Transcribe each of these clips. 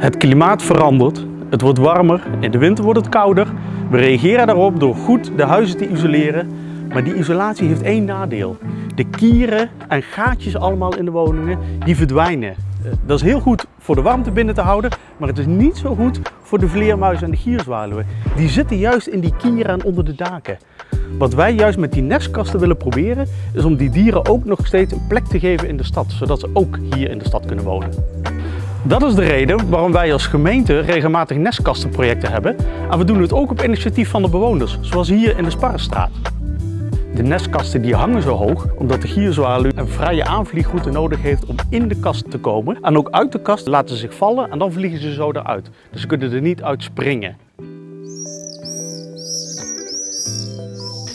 Het klimaat verandert, het wordt warmer, in de winter wordt het kouder. We reageren daarop door goed de huizen te isoleren. Maar die isolatie heeft één nadeel. De kieren en gaatjes allemaal in de woningen, die verdwijnen. Eh, Dat is heel goed voor de warmte binnen te houden, maar het is niet zo goed voor de vleermuizen en de gierzwaluwen. Die zitten juist in die kieren en onder de daken. Wat wij juist met die nestkasten willen proberen, is om die dieren ook nog steeds een plek te geven in de stad, zodat ze ook hier in de stad kunnen wonen. Dat is de reden waarom wij als gemeente regelmatig nestkastenprojecten hebben. En we doen het ook op initiatief van de bewoners, zoals hier in de Sparrenstraat. De nestkasten die hangen zo hoog omdat de gierzwaluw een vrije aanvliegroute nodig heeft om in de kast te komen. En ook uit de kast laten ze zich vallen en dan vliegen ze zo eruit. Dus ze kunnen er niet uit springen.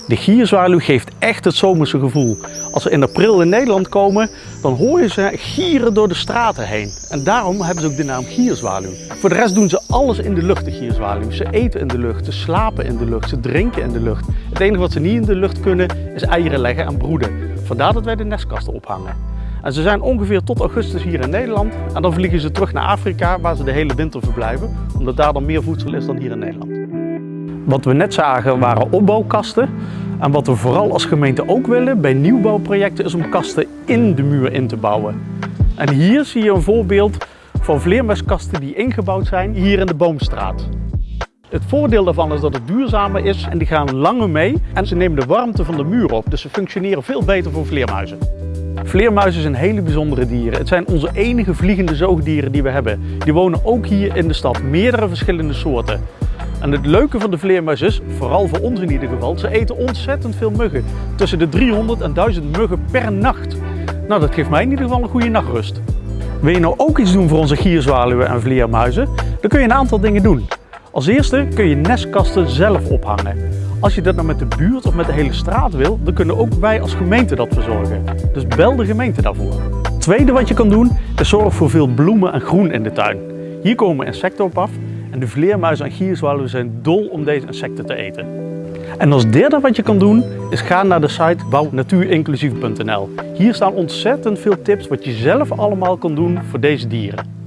De gierzwaluw geeft echt het zomerse gevoel. Als ze in april in Nederland komen, dan hoor je ze gieren door de straten heen. En daarom hebben ze ook de naam gierzwaluw. Voor de rest doen ze alles in de lucht, de gierzwaluw. Ze eten in de lucht, ze slapen in de lucht, ze drinken in de lucht. Het enige wat ze niet in de lucht kunnen, is eieren leggen en broeden. Vandaar dat wij de nestkasten ophangen. En ze zijn ongeveer tot augustus hier in Nederland. En dan vliegen ze terug naar Afrika, waar ze de hele winter verblijven. Omdat daar dan meer voedsel is dan hier in Nederland. Wat we net zagen waren opbouwkasten. En wat we vooral als gemeente ook willen bij nieuwbouwprojecten is om kasten in de muur in te bouwen. En hier zie je een voorbeeld van vleermuiskasten die ingebouwd zijn hier in de Boomstraat. Het voordeel daarvan is dat het duurzamer is en die gaan langer mee en ze nemen de warmte van de muur op. Dus ze functioneren veel beter voor vleermuizen. Vleermuizen zijn hele bijzondere dieren. Het zijn onze enige vliegende zoogdieren die we hebben. Die wonen ook hier in de stad, meerdere verschillende soorten. En het leuke van de vleermuis is, vooral voor ons in ieder geval, ze eten ontzettend veel muggen. Tussen de 300 en 1000 muggen per nacht. Nou, dat geeft mij in ieder geval een goede nachtrust. Wil je nou ook iets doen voor onze gierzwaluwen en vleermuizen? Dan kun je een aantal dingen doen. Als eerste kun je nestkasten zelf ophangen. Als je dat nou met de buurt of met de hele straat wil, dan kunnen ook wij als gemeente dat verzorgen. Dus bel de gemeente daarvoor. Tweede wat je kan doen, is zorg voor veel bloemen en groen in de tuin. Hier komen insecten op af en de vleermuizen en gierzwaluwen zijn dol om deze insecten te eten. En als derde wat je kan doen, is ga naar de site bouwnatuurinclusief.nl. Hier staan ontzettend veel tips wat je zelf allemaal kan doen voor deze dieren.